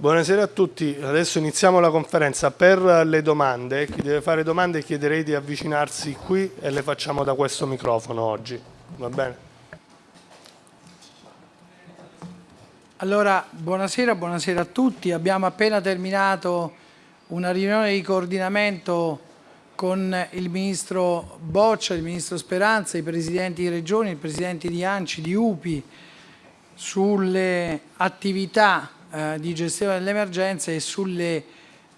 Buonasera a tutti, adesso iniziamo la conferenza. Per le domande, chi deve fare domande chiederei di avvicinarsi qui e le facciamo da questo microfono oggi, va bene? Allora, buonasera, buonasera a tutti. Abbiamo appena terminato una riunione di coordinamento con il Ministro Boccia, il Ministro Speranza, i Presidenti di Regioni, i Presidenti di ANCI, di UPI, sulle attività eh, di gestione delle emergenze e sulle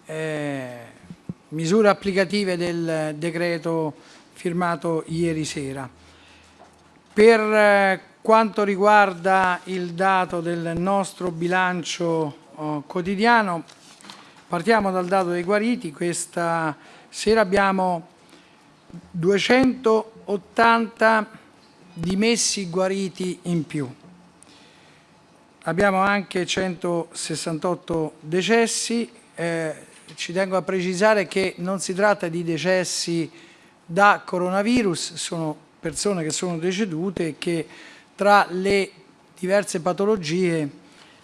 eh, misure applicative del decreto firmato ieri sera. Per eh, quanto riguarda il dato del nostro bilancio oh, quotidiano, partiamo dal dato dei guariti. Questa sera abbiamo 280 dimessi guariti in più. Abbiamo anche 168 decessi. Eh, ci tengo a precisare che non si tratta di decessi da coronavirus, sono persone che sono decedute e che tra le diverse patologie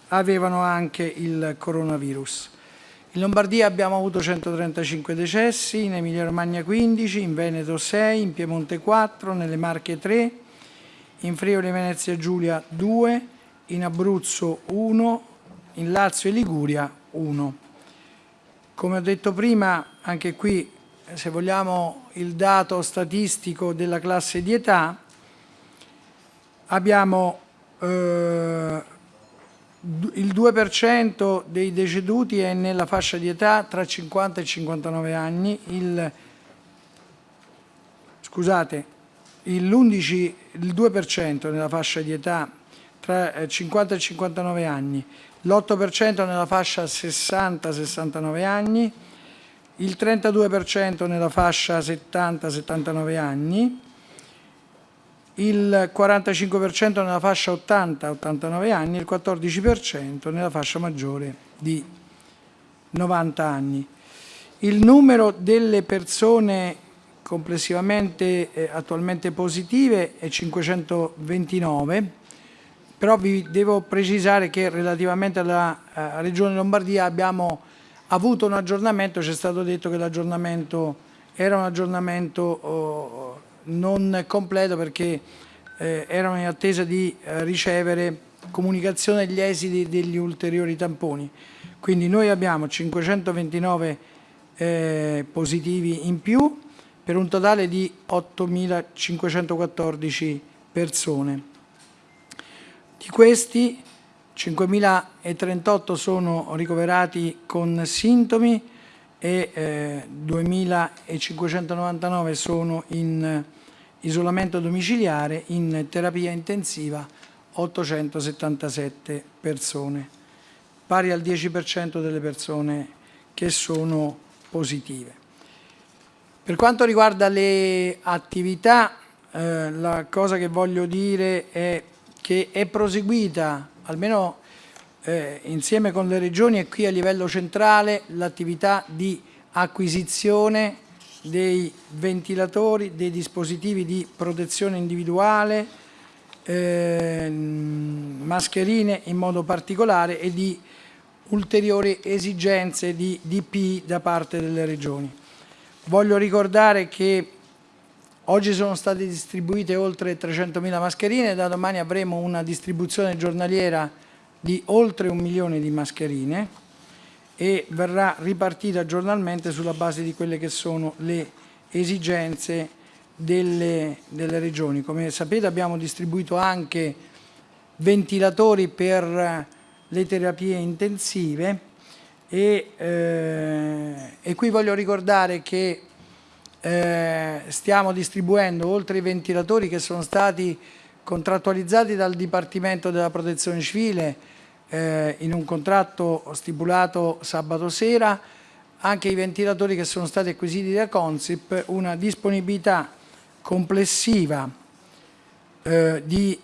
avevano anche il coronavirus. In Lombardia abbiamo avuto 135 decessi, in Emilia Romagna 15, in Veneto 6, in Piemonte 4, nelle Marche 3, in Friuli Venezia Giulia 2, in Abruzzo 1, in Lazio e Liguria 1. Come ho detto prima, anche qui se vogliamo il dato statistico della classe di età, abbiamo eh, il 2% dei deceduti è nella fascia di età tra 50 e 59 anni, il, scusate, il, 11, il 2% nella fascia di età tra 50 e 59 anni, l'8% nella fascia 60-69 anni, il 32% nella fascia 70-79 anni, il 45% nella fascia 80-89 anni. E il 14% nella fascia maggiore di 90 anni. Il numero delle persone complessivamente eh, attualmente positive è 529, però vi devo precisare che relativamente alla eh, Regione Lombardia abbiamo avuto un aggiornamento, c'è stato detto che l'aggiornamento era un aggiornamento oh, non completo perché eh, erano in attesa di eh, ricevere comunicazione degli esiti degli ulteriori tamponi. Quindi noi abbiamo 529 eh, positivi in più per un totale di 8.514 persone. Di questi 5.038 sono ricoverati con sintomi e eh, 2.599 sono in isolamento domiciliare, in terapia intensiva 877 persone, pari al 10% delle persone che sono positive. Per quanto riguarda le attività, eh, la cosa che voglio dire è che è proseguita, almeno eh, insieme con le regioni e qui a livello centrale, l'attività di acquisizione dei ventilatori, dei dispositivi di protezione individuale, eh, mascherine in modo particolare e di ulteriori esigenze di DP da parte delle regioni. Voglio ricordare che oggi sono state distribuite oltre 300.000 mascherine, da domani avremo una distribuzione giornaliera di oltre un milione di mascherine e verrà ripartita giornalmente sulla base di quelle che sono le esigenze delle, delle regioni. Come sapete abbiamo distribuito anche ventilatori per le terapie intensive e, eh, e qui voglio ricordare che eh, stiamo distribuendo oltre i ventilatori che sono stati contrattualizzati dal Dipartimento della Protezione Civile eh, in un contratto stipulato sabato sera. Anche i ventilatori che sono stati acquisiti da Consip una disponibilità complessiva eh, di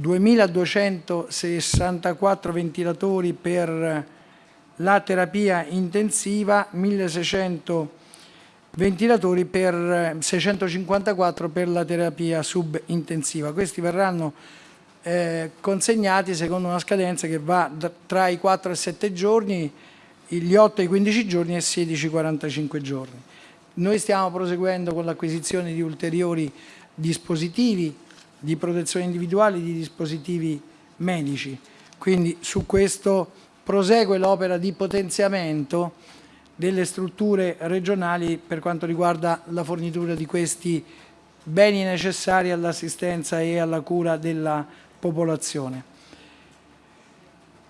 2.264 ventilatori per la terapia intensiva, 1.600 ventilatori per 654 per la terapia subintensiva. Questi verranno eh, consegnati secondo una scadenza che va tra i 4 e 7 giorni, gli 8 e i 15 giorni e 16 e 45 giorni. Noi stiamo proseguendo con l'acquisizione di ulteriori dispositivi di protezione individuale, di dispositivi medici. Quindi su questo prosegue l'opera di potenziamento delle strutture regionali per quanto riguarda la fornitura di questi beni necessari all'assistenza e alla cura della popolazione.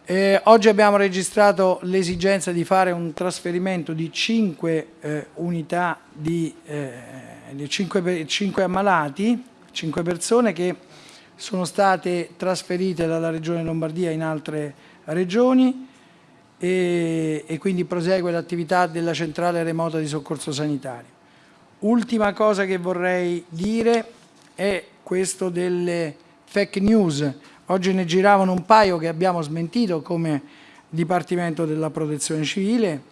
Eh, oggi abbiamo registrato l'esigenza di fare un trasferimento di 5 eh, unità di, eh, di 5, 5 ammalati, 5 persone che sono state trasferite dalla Regione Lombardia in altre regioni e, e quindi prosegue l'attività della centrale remota di soccorso sanitario. Ultima cosa che vorrei dire è questo delle fake news. Oggi ne giravano un paio che abbiamo smentito come Dipartimento della Protezione Civile,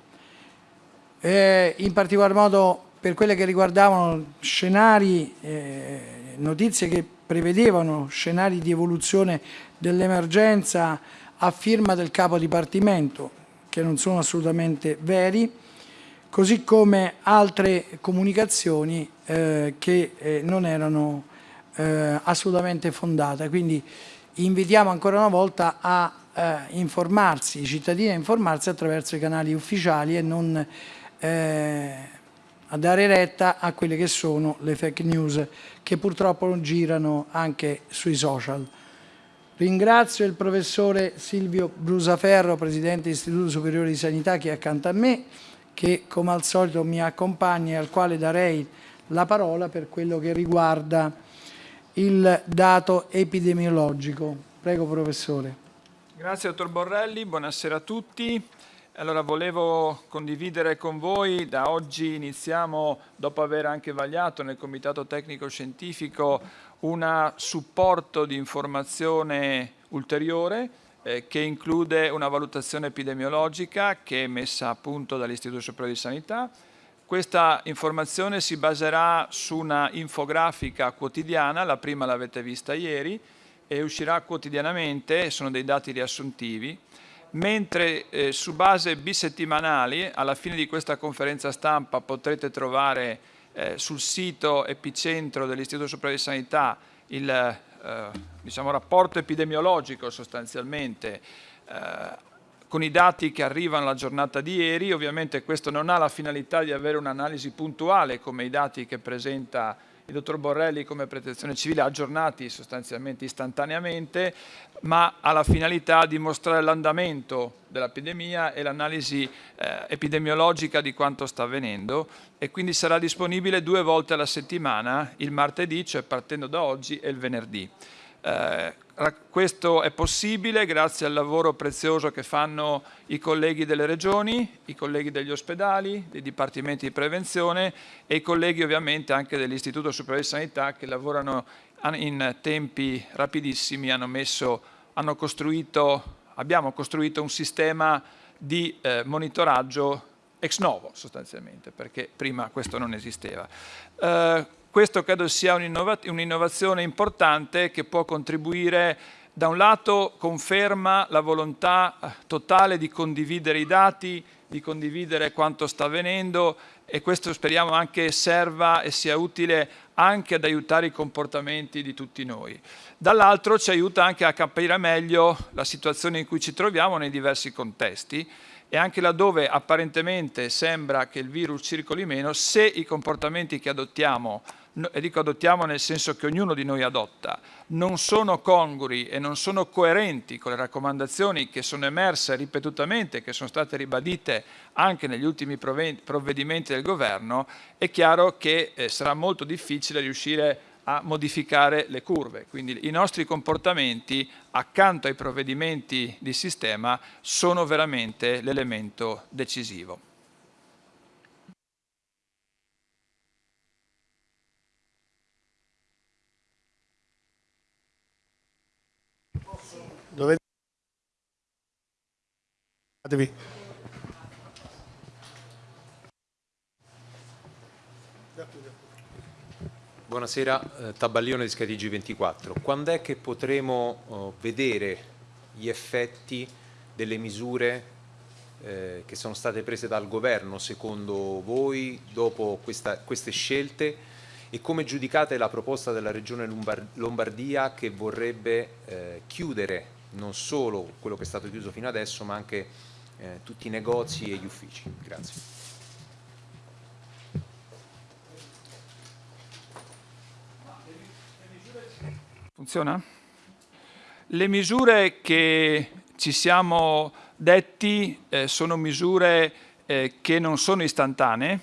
eh, in particolar modo per quelle che riguardavano scenari, eh, notizie che prevedevano scenari di evoluzione dell'emergenza a firma del capo dipartimento, che non sono assolutamente veri, così come altre comunicazioni eh, che eh, non erano eh, assolutamente fondate. Quindi invitiamo ancora una volta a eh, informarsi, i cittadini a informarsi attraverso i canali ufficiali e non eh, a dare retta a quelle che sono le fake news che purtroppo girano anche sui social. Ringrazio il professore Silvio Brusaferro, Presidente dell'Istituto Superiore di Sanità, che è accanto a me, che come al solito mi accompagna e al quale darei la parola per quello che riguarda il dato epidemiologico. Prego professore. Grazie dottor Borrelli, buonasera a tutti. Allora volevo condividere con voi, da oggi iniziamo, dopo aver anche vagliato nel Comitato Tecnico Scientifico un supporto di informazione ulteriore eh, che include una valutazione epidemiologica che è messa a punto dall'Istituto Superiore di Sanità. Questa informazione si baserà su una infografica quotidiana, la prima l'avete vista ieri, e uscirà quotidianamente, sono dei dati riassuntivi, mentre eh, su base bisettimanali, alla fine di questa conferenza stampa potrete trovare eh, sul sito epicentro dell'Istituto Superiore di Sanità il eh, diciamo, rapporto epidemiologico sostanzialmente eh, con i dati che arrivano alla giornata di ieri, ovviamente questo non ha la finalità di avere un'analisi puntuale come i dati che presenta il dottor Borrelli come protezione civile aggiornati sostanzialmente istantaneamente, ma ha la finalità di mostrare l'andamento dell'epidemia e l'analisi eh, epidemiologica di quanto sta avvenendo e quindi sarà disponibile due volte alla settimana, il martedì, cioè partendo da oggi, e il venerdì. Eh, questo è possibile grazie al lavoro prezioso che fanno i colleghi delle regioni, i colleghi degli ospedali, dei dipartimenti di prevenzione e i colleghi ovviamente anche dell'Istituto Superiore di Sanità che lavorano in tempi rapidissimi, hanno, messo, hanno costruito, abbiamo costruito un sistema di eh, monitoraggio ex novo sostanzialmente, perché prima questo non esisteva. Eh, questo credo sia un'innovazione importante che può contribuire da un lato conferma la volontà eh, totale di condividere i dati, di condividere quanto sta avvenendo e questo speriamo anche serva e sia utile anche ad aiutare i comportamenti di tutti noi. Dall'altro ci aiuta anche a capire meglio la situazione in cui ci troviamo nei diversi contesti e anche laddove apparentemente sembra che il virus circoli meno, se i comportamenti che adottiamo e dico adottiamo nel senso che ognuno di noi adotta, non sono congrui e non sono coerenti con le raccomandazioni che sono emerse ripetutamente, che sono state ribadite anche negli ultimi provvedimenti del governo, è chiaro che eh, sarà molto difficile riuscire a modificare le curve. Quindi i nostri comportamenti accanto ai provvedimenti di sistema sono veramente l'elemento decisivo. Buonasera, eh, Tabaglione di Scatigi 24. Quando è che potremo oh, vedere gli effetti delle misure eh, che sono state prese dal governo secondo voi dopo questa, queste scelte e come giudicate la proposta della Regione Lombardia che vorrebbe eh, chiudere non solo quello che è stato chiuso fino adesso ma anche eh, tutti i negozi e gli uffici? Grazie. Funziona? Le misure che ci siamo detti eh, sono misure eh, che non sono istantanee,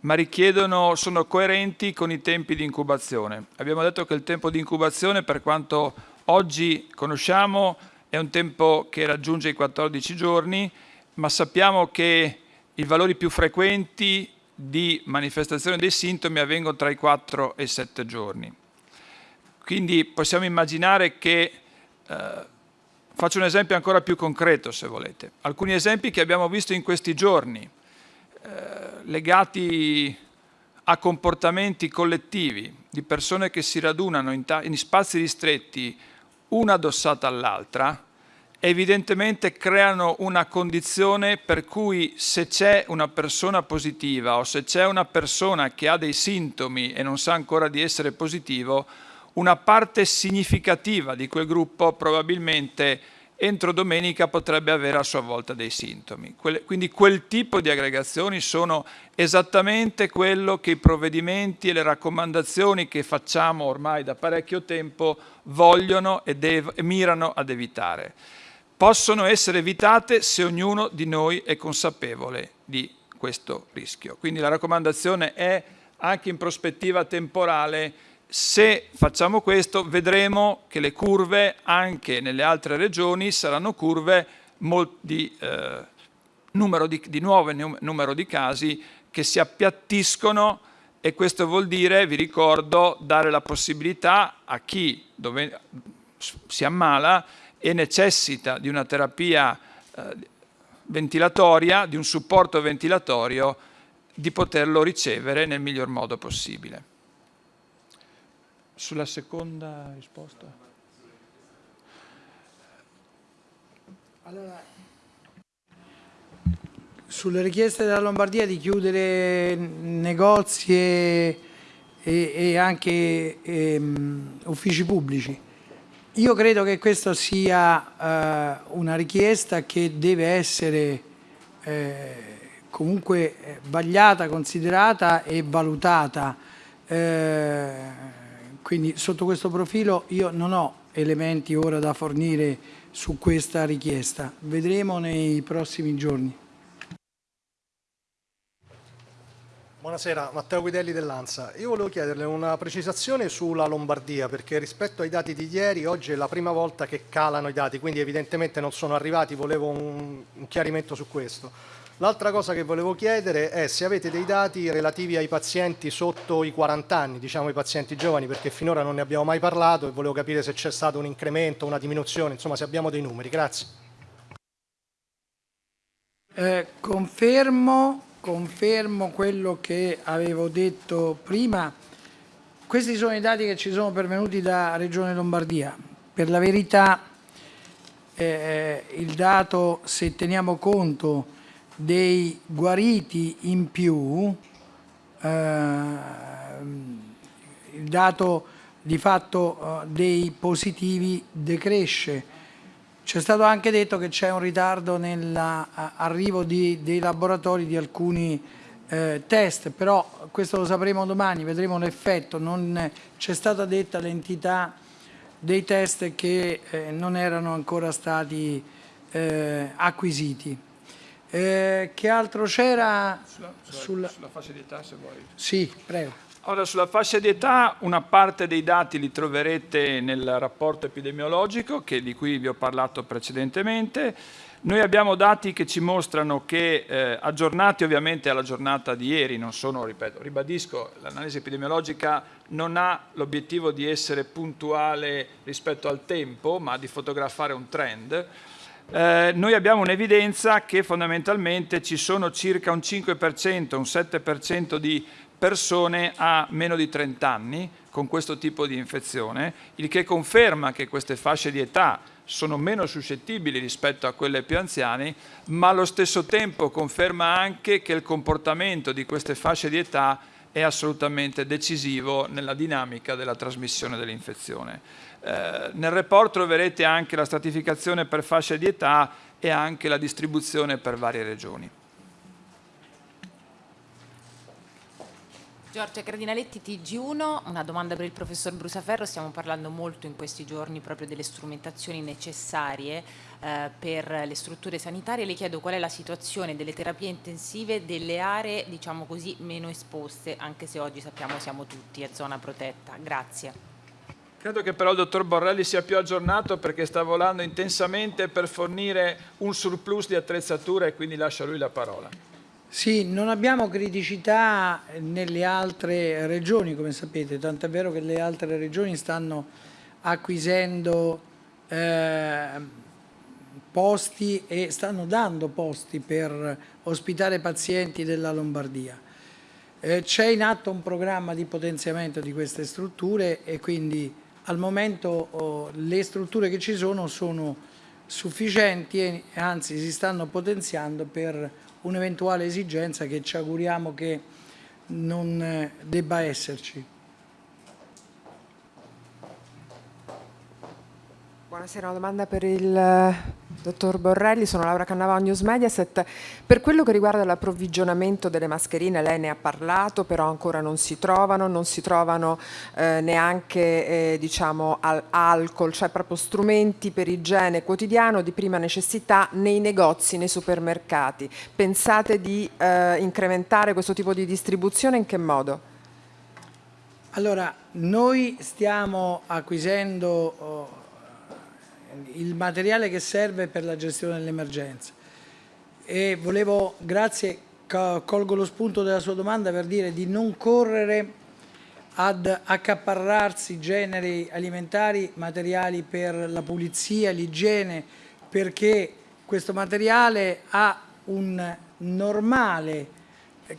ma richiedono, sono coerenti con i tempi di incubazione. Abbiamo detto che il tempo di incubazione, per quanto oggi conosciamo, è un tempo che raggiunge i 14 giorni, ma sappiamo che i valori più frequenti di manifestazione dei sintomi avvengono tra i 4 e i 7 giorni. Quindi possiamo immaginare che, eh, faccio un esempio ancora più concreto se volete, alcuni esempi che abbiamo visto in questi giorni, eh, legati a comportamenti collettivi di persone che si radunano in, in spazi ristretti una addossata all'altra, evidentemente creano una condizione per cui se c'è una persona positiva o se c'è una persona che ha dei sintomi e non sa ancora di essere positivo, una parte significativa di quel gruppo probabilmente entro domenica potrebbe avere a sua volta dei sintomi. Quindi quel tipo di aggregazioni sono esattamente quello che i provvedimenti e le raccomandazioni che facciamo ormai da parecchio tempo vogliono e, mirano ad evitare. Possono essere evitate se ognuno di noi è consapevole di questo rischio. Quindi la raccomandazione è anche in prospettiva temporale se facciamo questo vedremo che le curve anche nelle altre regioni saranno curve di, eh, numero di, di nuovo numero di casi che si appiattiscono e questo vuol dire, vi ricordo, dare la possibilità a chi dove, si ammala e necessita di una terapia eh, ventilatoria, di un supporto ventilatorio, di poterlo ricevere nel miglior modo possibile. Sulla seconda risposta? Allora, sulle richieste della Lombardia di chiudere negozi e, e anche e, um, uffici pubblici, io credo che questa sia uh, una richiesta che deve essere eh, comunque eh, vagliata, considerata e valutata. Eh, quindi sotto questo profilo io non ho elementi ora da fornire su questa richiesta. Vedremo nei prossimi giorni. Buonasera, Matteo Guidelli dell'ANSA. Io volevo chiederle una precisazione sulla Lombardia, perché rispetto ai dati di ieri, oggi è la prima volta che calano i dati, quindi evidentemente non sono arrivati, volevo un, un chiarimento su questo. L'altra cosa che volevo chiedere è se avete dei dati relativi ai pazienti sotto i 40 anni, diciamo i pazienti giovani, perché finora non ne abbiamo mai parlato e volevo capire se c'è stato un incremento, una diminuzione, insomma se abbiamo dei numeri. Grazie. Eh, confermo, confermo quello che avevo detto prima. Questi sono i dati che ci sono pervenuti da Regione Lombardia. Per la verità eh, il dato, se teniamo conto dei guariti in più, eh, il dato di fatto eh, dei positivi decresce. C'è stato anche detto che c'è un ritardo nell'arrivo dei laboratori di alcuni eh, test, però questo lo sapremo domani, vedremo l'effetto. Non c'è stata detta l'entità dei test che eh, non erano ancora stati eh, acquisiti. Eh, che altro c'era? Sulla, sulla, sulla, fascia di età, se vuoi. Sì, prego. Ora, sulla fascia di età, una parte dei dati li troverete nel rapporto epidemiologico, che, di cui vi ho parlato precedentemente. Noi abbiamo dati che ci mostrano che, eh, aggiornati ovviamente alla giornata di ieri, non sono, ripeto, ribadisco, l'analisi epidemiologica non ha l'obiettivo di essere puntuale rispetto al tempo, ma di fotografare un trend, eh, noi abbiamo un'evidenza che fondamentalmente ci sono circa un 5%, un 7% di persone a meno di 30 anni con questo tipo di infezione, il che conferma che queste fasce di età sono meno suscettibili rispetto a quelle più anziane, ma allo stesso tempo conferma anche che il comportamento di queste fasce di età è assolutamente decisivo nella dinamica della trasmissione dell'infezione. Eh, nel report troverete anche la stratificazione per fasce di età e anche la distribuzione per varie regioni. Giorgia Cardinaletti, TG1, una domanda per il professor Brusaferro, stiamo parlando molto in questi giorni proprio delle strumentazioni necessarie eh, per le strutture sanitarie, le chiedo qual è la situazione delle terapie intensive delle aree diciamo così meno esposte, anche se oggi sappiamo siamo tutti a zona protetta. Grazie. Credo che però il dottor Borrelli sia più aggiornato perché sta volando intensamente per fornire un surplus di attrezzatura e quindi lascio a lui la parola. Sì, non abbiamo criticità nelle altre regioni, come sapete, tant'è vero che le altre regioni stanno acquisendo eh, posti e stanno dando posti per ospitare pazienti della Lombardia. Eh, C'è in atto un programma di potenziamento di queste strutture e quindi al momento oh, le strutture che ci sono sono sufficienti e anzi si stanno potenziando per un'eventuale esigenza che ci auguriamo che non eh, debba esserci. Buonasera, una domanda per il eh, dottor Borrelli, sono Laura Cannavò, News Mediaset. Per quello che riguarda l'approvvigionamento delle mascherine, lei ne ha parlato, però ancora non si trovano, non si trovano eh, neanche eh, diciamo, al alcol, cioè proprio strumenti per igiene quotidiano di prima necessità nei negozi, nei supermercati. Pensate di eh, incrementare questo tipo di distribuzione in che modo? Allora, noi stiamo acquisendo oh, il materiale che serve per la gestione dell'emergenza. E volevo, grazie, colgo lo spunto della sua domanda per dire di non correre ad accaparrarsi generi alimentari, materiali per la pulizia, l'igiene, perché questo materiale ha un normale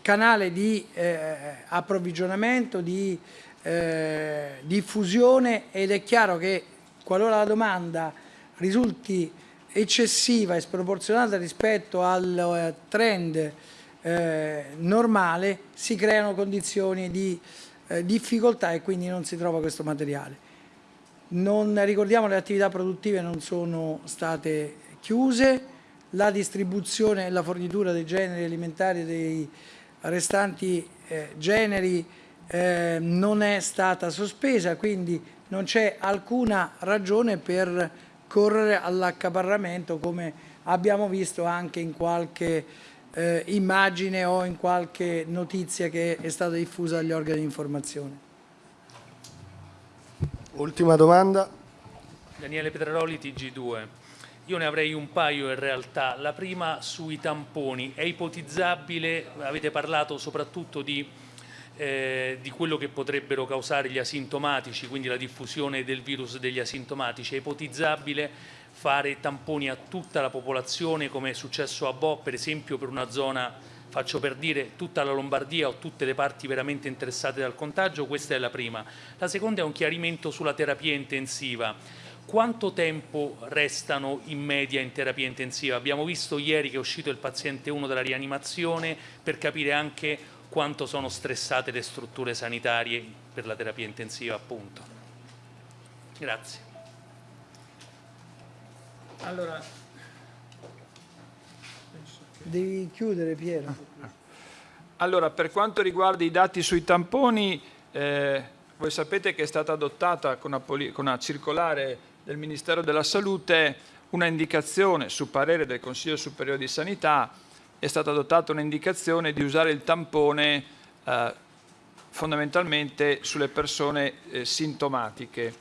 canale di eh, approvvigionamento, di eh, diffusione ed è chiaro che qualora la domanda risulti eccessiva e sproporzionata rispetto al eh, trend eh, normale, si creano condizioni di eh, difficoltà e quindi non si trova questo materiale. Non, ricordiamo le attività produttive non sono state chiuse, la distribuzione e la fornitura dei generi alimentari e dei restanti eh, generi eh, non è stata sospesa, quindi non c'è alcuna ragione per correre all'accaparramento come abbiamo visto anche in qualche eh, immagine o in qualche notizia che è stata diffusa dagli organi di informazione. Ultima domanda. Daniele Petraroli, TG2. Io ne avrei un paio in realtà. La prima sui tamponi. È ipotizzabile, avete parlato soprattutto di eh, di quello che potrebbero causare gli asintomatici, quindi la diffusione del virus degli asintomatici. È ipotizzabile fare tamponi a tutta la popolazione come è successo a Bo, per esempio per una zona, faccio per dire, tutta la Lombardia o tutte le parti veramente interessate dal contagio? Questa è la prima. La seconda è un chiarimento sulla terapia intensiva. Quanto tempo restano in media in terapia intensiva? Abbiamo visto ieri che è uscito il paziente 1 dalla rianimazione per capire anche quanto sono stressate le strutture sanitarie per la terapia intensiva appunto. Grazie. Allora, Devi chiudere Piero. allora, per quanto riguarda i dati sui tamponi, eh, voi sapete che è stata adottata con una, con una circolare del Ministero della Salute una indicazione su parere del Consiglio Superiore di Sanità è stata adottata un'indicazione di usare il tampone eh, fondamentalmente sulle persone eh, sintomatiche,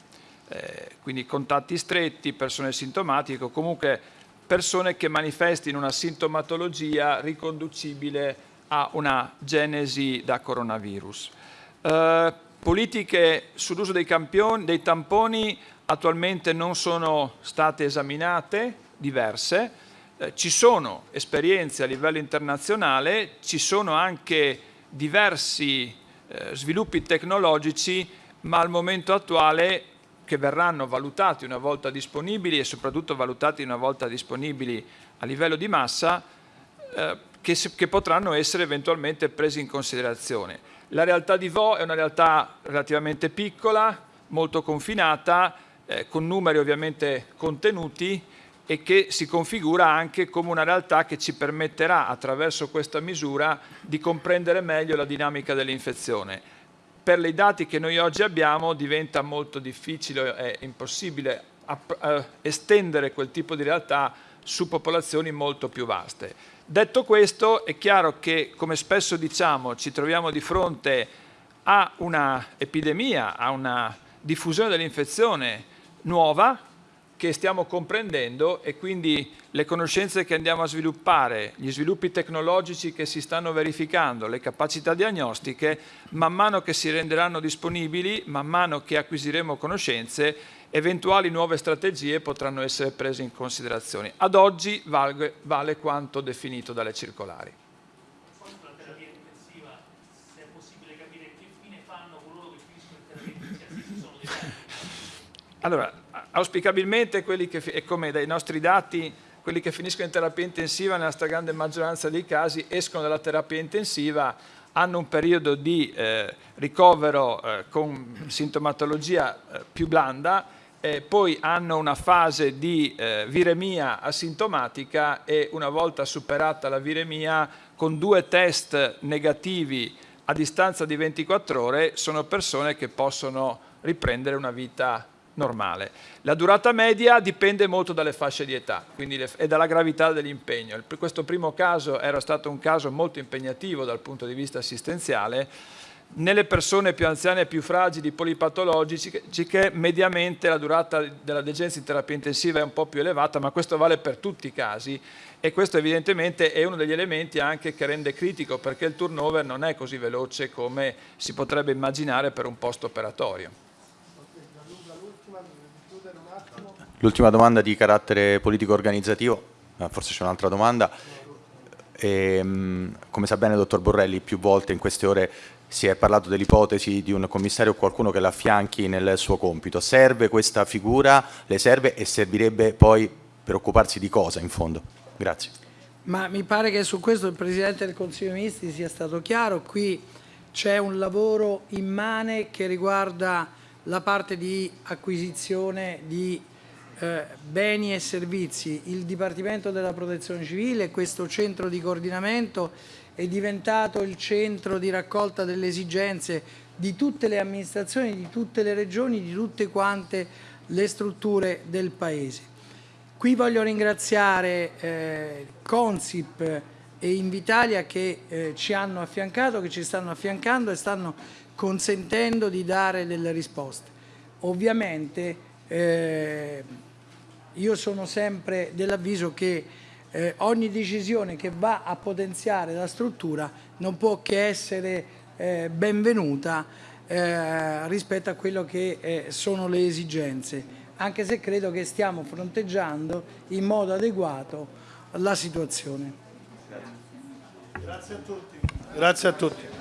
eh, quindi contatti stretti, persone sintomatiche o comunque persone che manifestino una sintomatologia riconducibile a una genesi da coronavirus. Eh, politiche sull'uso dei, dei tamponi attualmente non sono state esaminate, diverse, eh, ci sono esperienze a livello internazionale, ci sono anche diversi eh, sviluppi tecnologici, ma al momento attuale che verranno valutati una volta disponibili e soprattutto valutati una volta disponibili a livello di massa, eh, che, che potranno essere eventualmente presi in considerazione. La realtà di Vo è una realtà relativamente piccola, molto confinata, eh, con numeri ovviamente contenuti e che si configura anche come una realtà che ci permetterà attraverso questa misura di comprendere meglio la dinamica dell'infezione. Per i dati che noi oggi abbiamo diventa molto difficile e impossibile eh, estendere quel tipo di realtà su popolazioni molto più vaste. Detto questo è chiaro che come spesso diciamo ci troviamo di fronte a una epidemia, a una diffusione dell'infezione nuova che stiamo comprendendo e quindi le conoscenze che andiamo a sviluppare, gli sviluppi tecnologici che si stanno verificando, le capacità diagnostiche, man mano che si renderanno disponibili, man mano che acquisiremo conoscenze, eventuali nuove strategie potranno essere prese in considerazione. Ad oggi vale, vale quanto definito dalle circolari. Allora, auspicabilmente quelli che, come dai nostri dati, quelli che finiscono in terapia intensiva nella stragrande maggioranza dei casi escono dalla terapia intensiva, hanno un periodo di eh, ricovero eh, con sintomatologia eh, più blanda, poi hanno una fase di eh, viremia asintomatica e una volta superata la viremia con due test negativi a distanza di 24 ore sono persone che possono riprendere una vita normale. La durata media dipende molto dalle fasce di età le, e dalla gravità dell'impegno. Questo primo caso era stato un caso molto impegnativo dal punto di vista assistenziale. Nelle persone più anziane e più fragili, polipatologiche, mediamente la durata della degenza in terapia intensiva è un po' più elevata, ma questo vale per tutti i casi e questo evidentemente è uno degli elementi anche che rende critico perché il turnover non è così veloce come si potrebbe immaginare per un post operatorio. L'ultima domanda di carattere politico-organizzativo, forse c'è un'altra domanda. E, ehm, come sa bene il dottor Borrelli, più volte in queste ore si è parlato dell'ipotesi di un commissario o qualcuno che l'affianchi nel suo compito. Serve questa figura? Le serve e servirebbe poi per occuparsi di cosa in fondo? Grazie. Ma mi pare che su questo il Presidente del Consiglio dei Ministri sia stato chiaro. Qui c'è un lavoro immane che riguarda la parte di acquisizione di eh, beni e servizi, il Dipartimento della Protezione Civile, questo centro di coordinamento è diventato il centro di raccolta delle esigenze di tutte le amministrazioni, di tutte le regioni, di tutte quante le strutture del Paese. Qui voglio ringraziare eh, Consip e Invitalia che eh, ci hanno affiancato, che ci stanno affiancando e stanno consentendo di dare delle risposte. Ovviamente eh, io sono sempre dell'avviso che eh, ogni decisione che va a potenziare la struttura non può che essere eh, benvenuta eh, rispetto a quello che eh, sono le esigenze, anche se credo che stiamo fronteggiando in modo adeguato la situazione. Grazie a tutti. Grazie a tutti.